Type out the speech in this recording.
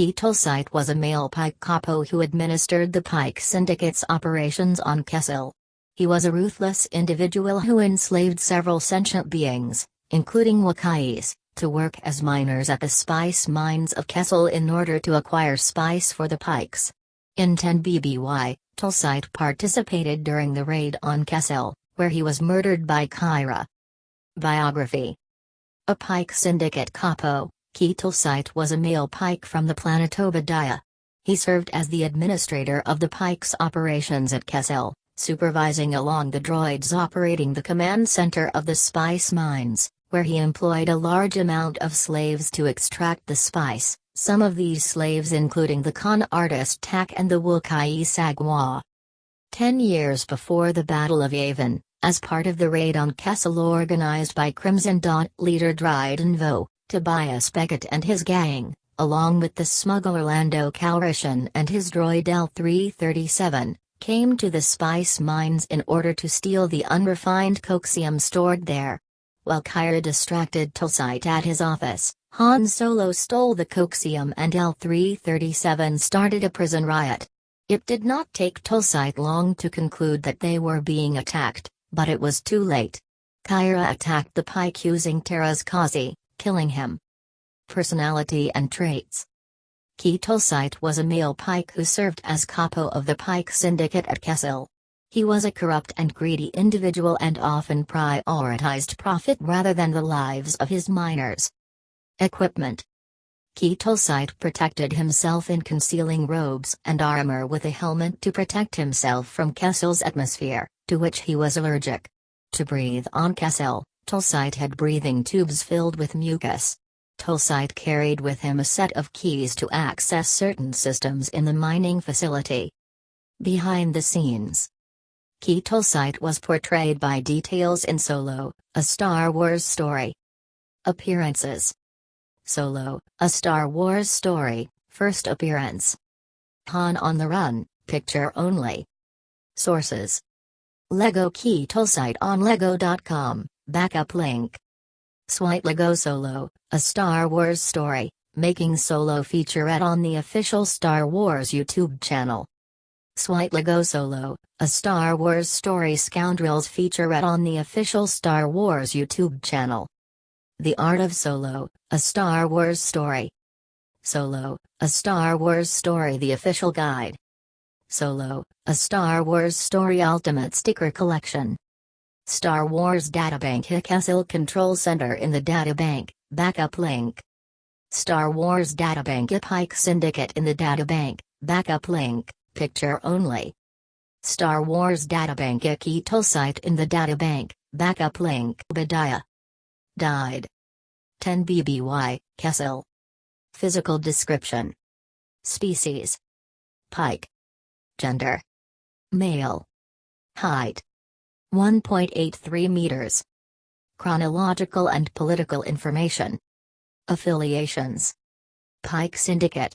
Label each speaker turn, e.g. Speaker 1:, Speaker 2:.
Speaker 1: Quay Tolsite was a male Pyke capo who administered the Pyke Syndicate's operations on Kessel. He was a ruthless individual who enslaved several sentient beings, including Wookiees, to work as miners at the spice mines of Kessel in order to acquire spice for the Pykes. In 10 BBY, Tolsite participated during the raid on Kessel, where he was murdered by Qi'ra. Biography A Pyke Syndicate capo, Quay Tolsite was a male Pyke from the planet Oba Diah. He served as the administrator of the Pyke's operations at Kessel, supervising along the droids operating the command center of the spice mines, where he employed a large amount of slaves to extract the spice, some of these slaves including the con artist Tak and the Wookiee Sagwa. Ten years before the Battle of Yavin, as part of the raid on Kessel organized by Crimson Dawn leader Dryden Vos, Tobias Beckett and his gang, along with the smuggler Lando Calrissian and his droid L3-37, came to the spice mines in order to steal the unrefined coaxium stored there. While Qi'ra distracted Tolsite at his office, Han Solo stole the coaxium and L3-37 started a prison riot. It did not take Tolsite long to conclude that they were being attacked, but it was too late. Qi'ra attacked the Pyke using Teräs Käsi, killing him. Personality and traits Quay Tolsite was a male Pyke who served as capo of the Pyke Syndicate at Kessel. He was a corrupt and greedy individual and often prioritized profit rather than the lives of his miners. Equipment Quay Tolsite protected himself in concealing robes and armor with a helmet to protect himself from Kessel's atmosphere, to which he was allergic. To breathe on Kessel, Tolsite had breathing tubes filled with mucus. Tolsite carried with him a set of keys to access certain systems in the mining facility. Behind the scenes Quay Tolsite was portrayed by Dee Tails in Solo, a Star Wars story. Appearances Solo, a Star Wars story, first appearance. Han on the Run, picture only. Sources Lego Quay Tolsite on Lego.com. Backup link. Swipe Lego Solo, a Star Wars story, making solo featurette on the official Star Wars YouTube channel. Swipe Lego Solo, a Star Wars story scoundrels featurette on the official Star Wars YouTube channel. The Art of Solo, a Star Wars story. Solo, a Star Wars story the official guide. Solo, a Star Wars story ultimate sticker collection. Star Wars Databank Kessel Control Center in the Databank, backup link. Star Wars Databank Pyke Syndicate in the Databank, backup link, picture only. Star Wars Databank Quay Tolsite in the Databank, backup link Badiah. Died. 10 BBY, Kessel. Physical description. Species. Pyke. Gender. Male. Height. 1.83 meters. Chronological and political information. Affiliations. Pyke Syndicate.